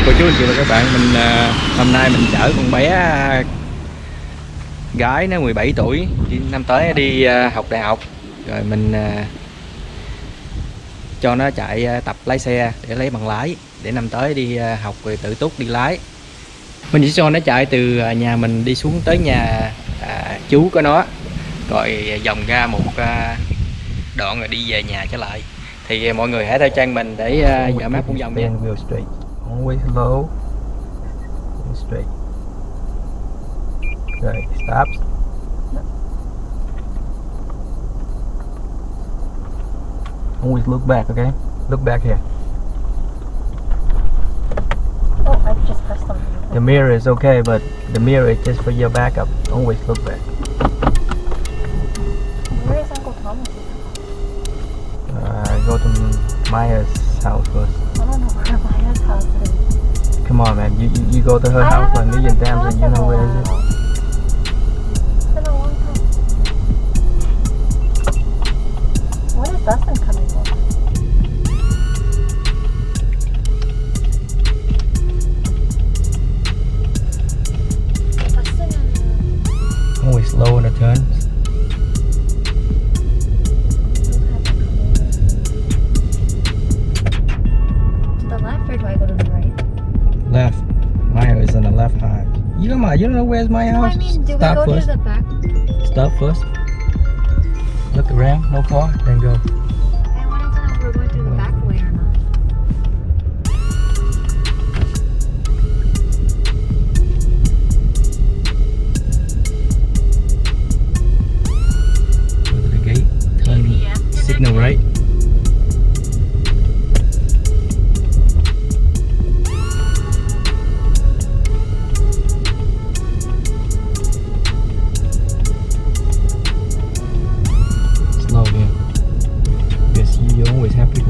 chào cô chú anh chị và các bạn mình à, hôm nay mình chở con bé à, gái nó 17 tuổi năm tới đi à, học đại học. Rồi mình à, cho nó chạy à, tập lái xe để lấy bằng lái để năm tới đi à, học rồi tự túc đi lái. Mình chỉ cho nó chạy từ à, nhà mình đi xuống tới nhà à, chú của nó rồi vòng ra một à, đoạn rồi đi về nhà trở lại. Thì à, mọi người hãy theo trang mình để uh, dở map cũng dòng nha. Always low and straight. Okay, stops. Always look back, okay? Look back here. Oh, I just pressed something. The mirror is okay, but the mirror is just for your backup. Always look back. Where is Uncle Thomas? Uh, go to Maya's house first. I don't know where Maya's house is. Come on, man. You you, you go to her I house a haven't million been to times and you know where it is. You you don't know where's my No, I house? mean, do we Stop go first. to the back? Stop first. Look around, no car, then go.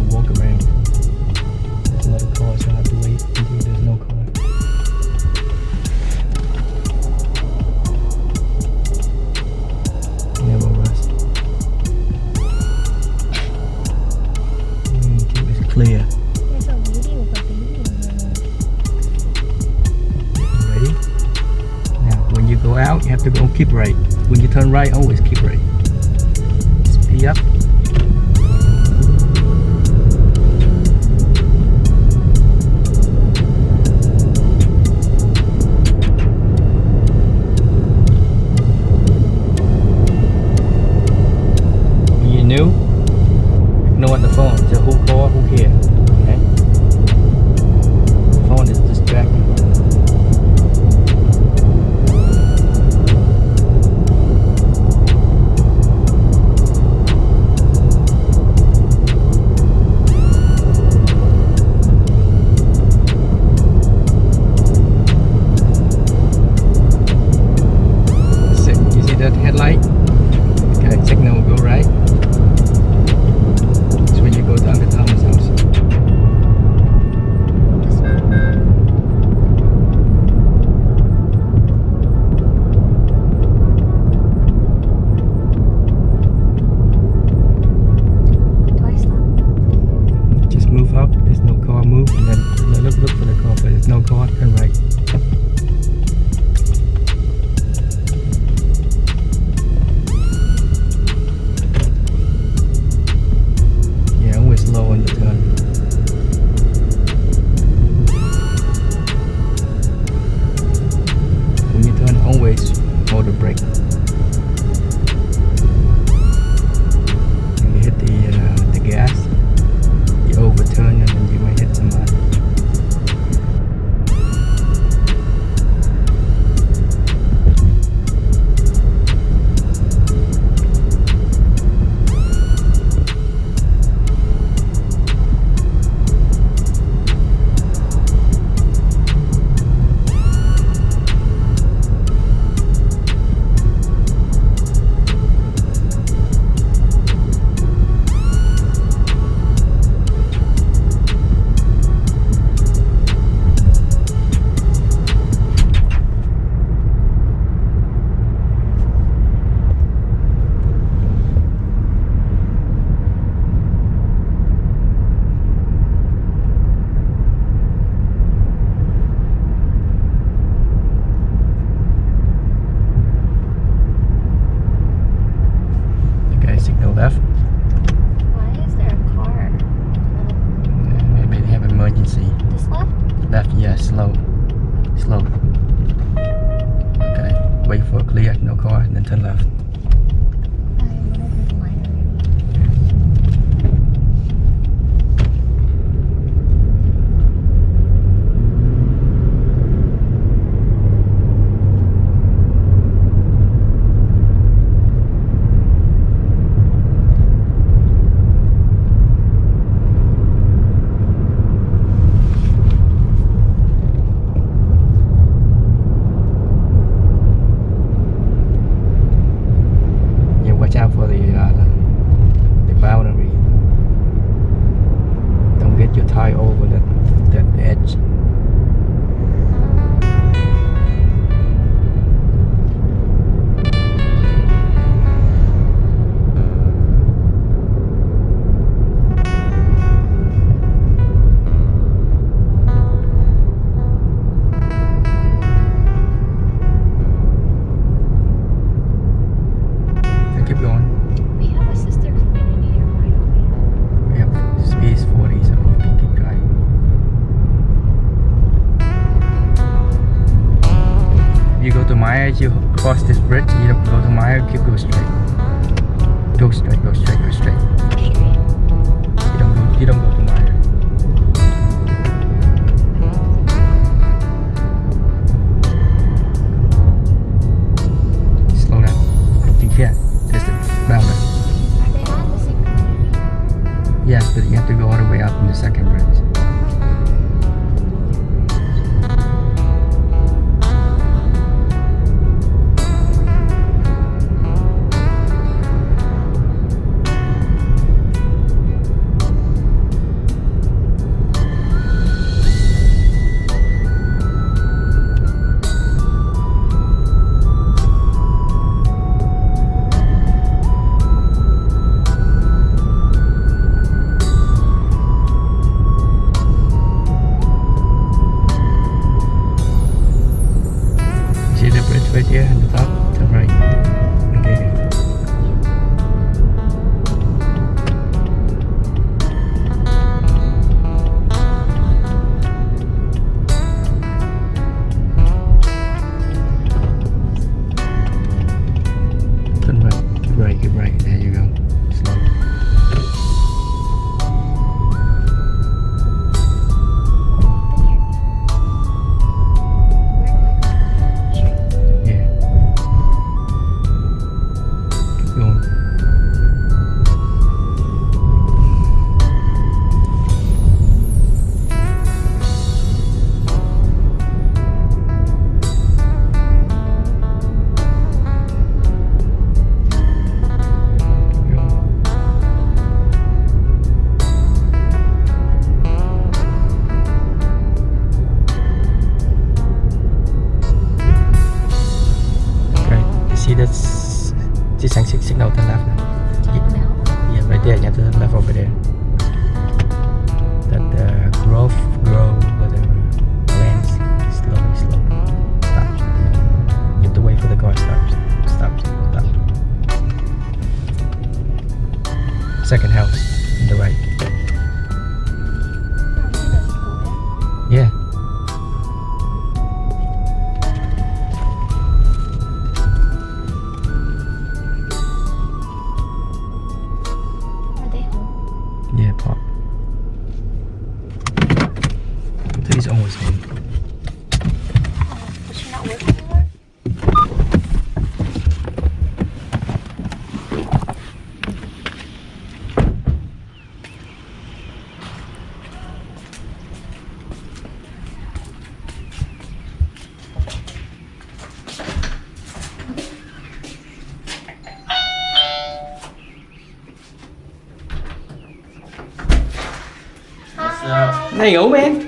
Always who who care. Okay? Look for the car. But there's no car. Turn right. to left. high over that, that edge. Sao? Này ngủ em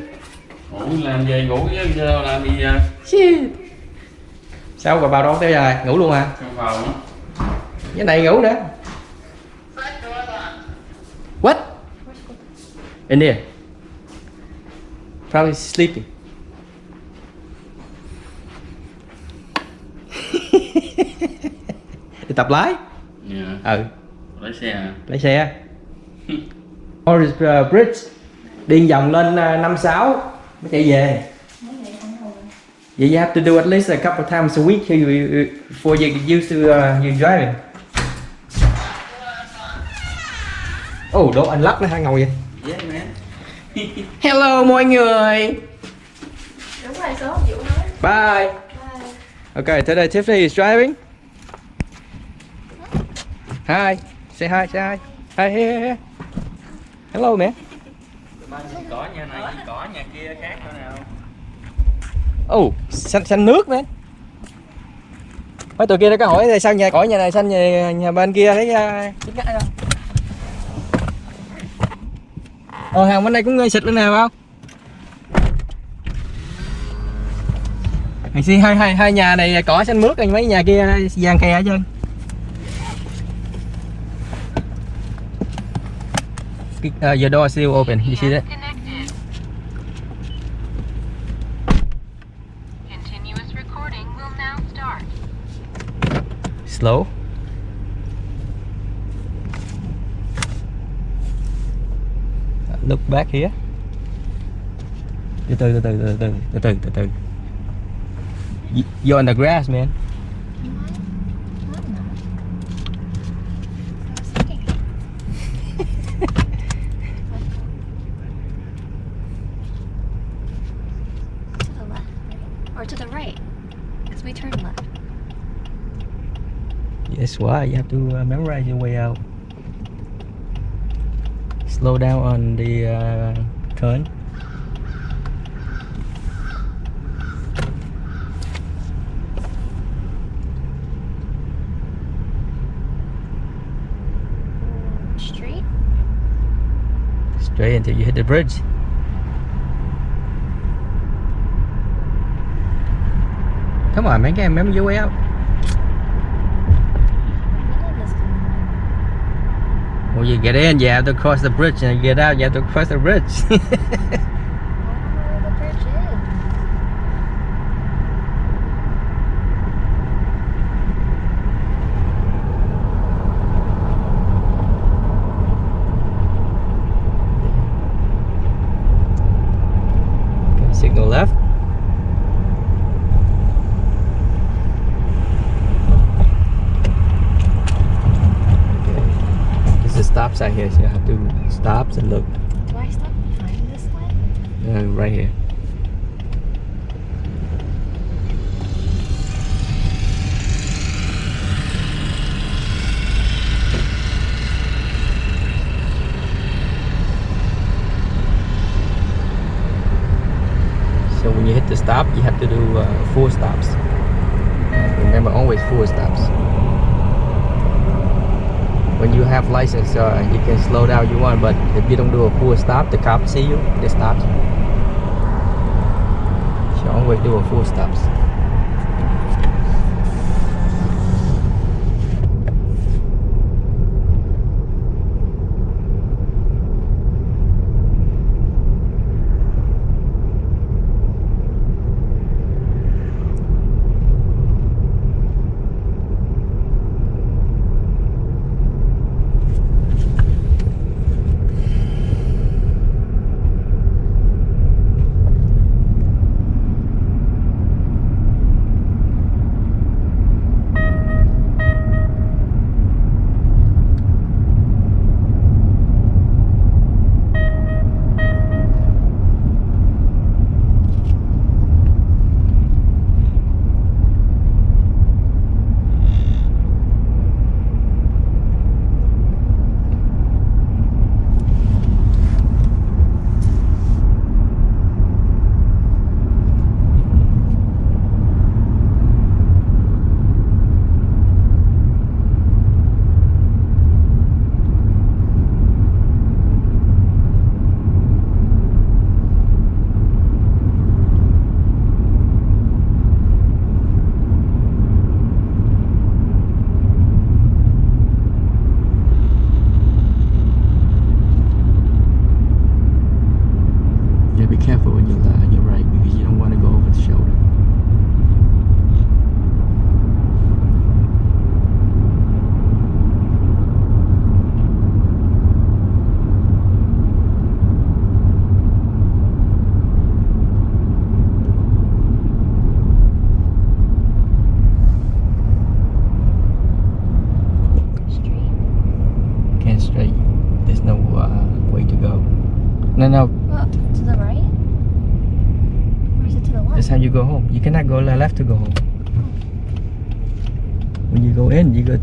Ngủ làm gì ngủ chứ làm gì? Shit. Sao bà bao đón tới giờ ngủ luôn à? Cái này ngủ nữa What? In here Probably sleeping Đi tập lái Yeah Ừ Lái xe à? Lái xe Or is uh, bridge đi vòng lên à, năm sáu mới chạy về. Vậy you have to do at least a couple times a week before you get used to uh, you driving. Oh đồ anh lắc nó hả ngồi vậy? Dạ, yeah, man. hello mọi người. Bye. bye. Okay today Tiffany is driving. Hi. Say hi say hi. Hi hey, hey, hey. hello man Cỏ nhà này, cỏ nhà kia khác nữa nào. Oh, xanh xanh nước man. Mấy tụi kia nó có hỏi sao nhà cõi nhà này xanh nhà, nhà bên kia thấy chết ngắt không? Ồ hàng bên đây cũng xịt bên nào không? Xin hai hai hai nhà này cỏ xanh mướt rồi mấy nhà kia vàng kè hết trơn. Uh, your door is still open. You see that? Connected. Continuous recording will now start. Slow. Look back here. Từ từ từ từ từ từ từ từ. You're on the grass, man. To the left, right? Or to the right? Because we turned left. You have to uh, memorize your way out. Slow down on the uh, turn. Straight? Straight until you hit the bridge. Come on, man. Remember your way out. None of this Well, you get in, you have to cross the bridge, and you get out, you have to cross the bridge. I don't know where the bridge is. okay, signal left. Okay. There's a stop sign here, so you have to stop and look. Do I stop behind this one? Uh, right here. So when you hit the stop, you have to do uh, four stops. Remember, always four stops. When you have license, uh, you can slow down you want, but if you don't do a full stop, the cop see you, they stop you. So always do a full stops.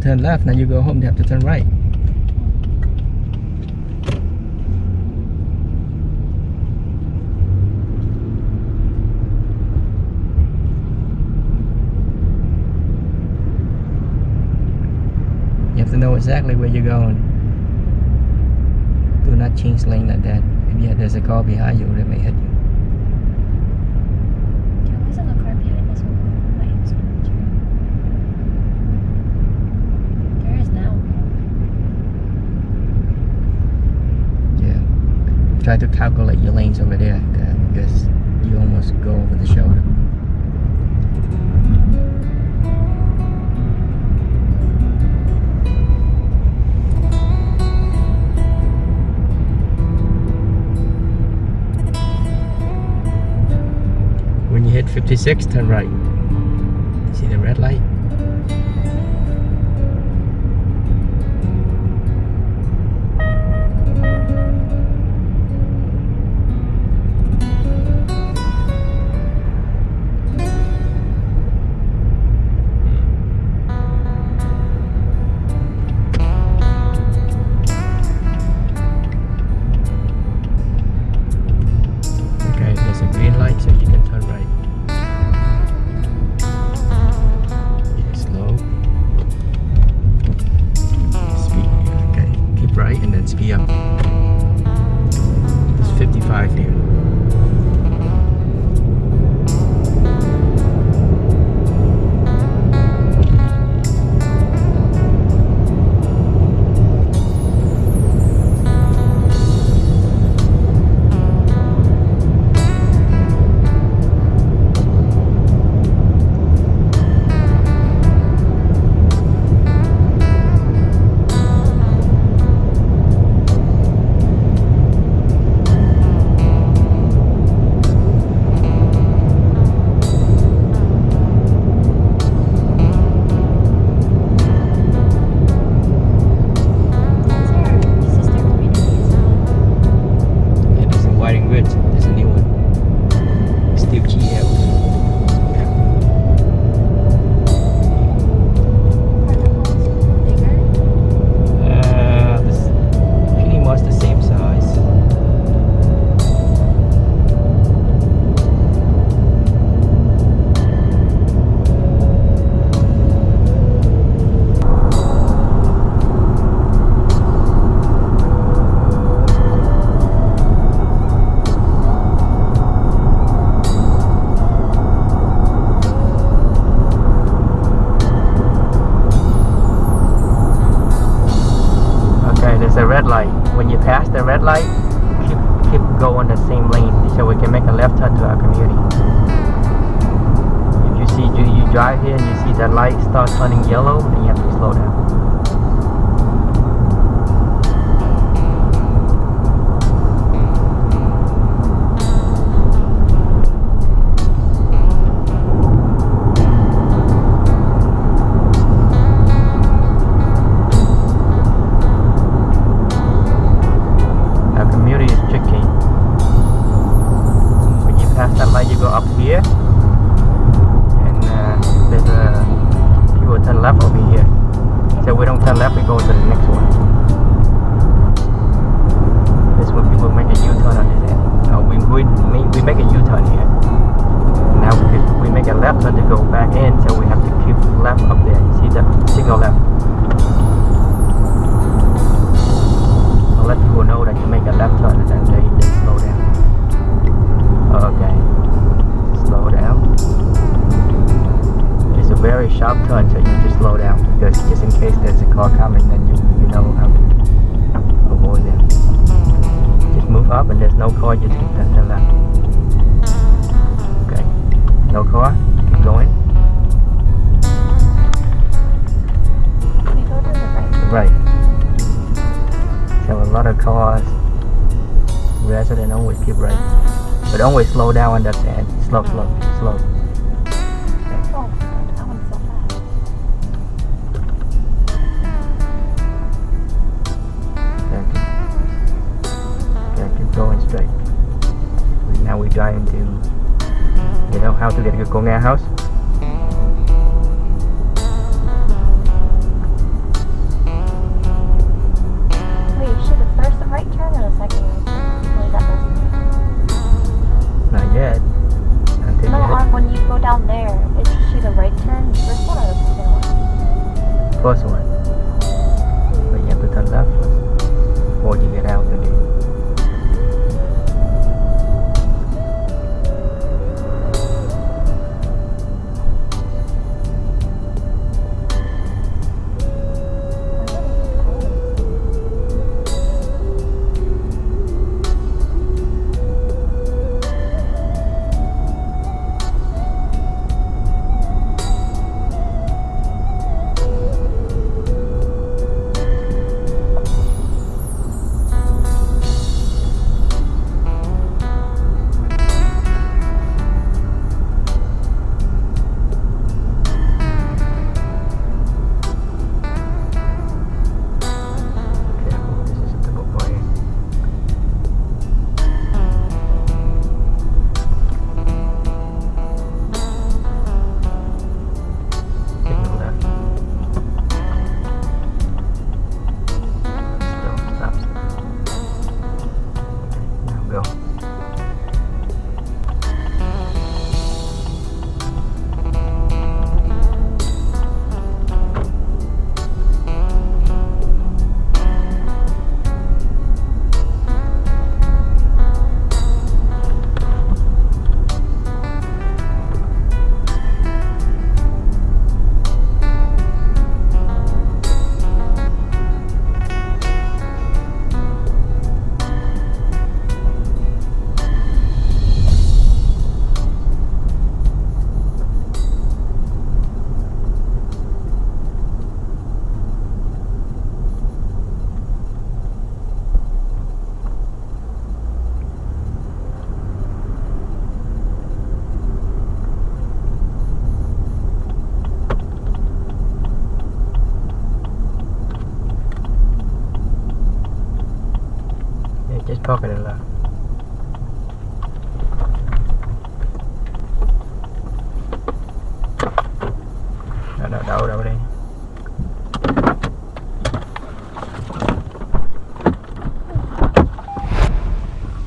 Turn left. Now you go home, you have to turn right. You have to know exactly where you're going. Do not change lane like that. If yeah, there's a car behind you, that may hit you. There wasn't a car behind us when we went into the tree. There is now. Yeah. Try to calculate your lanes over there because you almost go over the shoulder. When you hit 56, turn right. See the red light? 5 here. When you pass the red light, keep keep going the same lane so we can make a left turn to our community. If you see you, you drive here and you see that light start turning yellow, then you have to slow down. Lot of cars, resident always keep right. But always slow down on that end. Slow, slow, slow. Okay. Keep going straight. Now we drive to, you know, how to get to Konga house.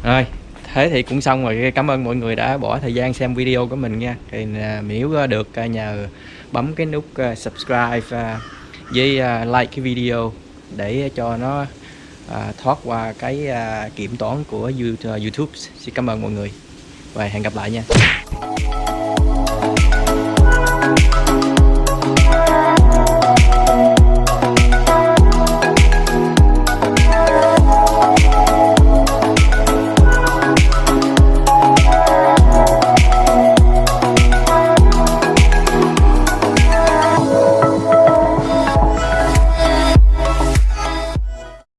Rồi, thế thì cũng xong rồi. Cảm ơn mọi người đã bỏ thời gian xem video của mình nha. Thì à, Miễu à, được à, nhờ bấm cái nút subscribe với like cái video để cho nó thoát qua cái kiểm toán của YouTube. Xin cảm ơn mọi người và hẹn gặp lại nha.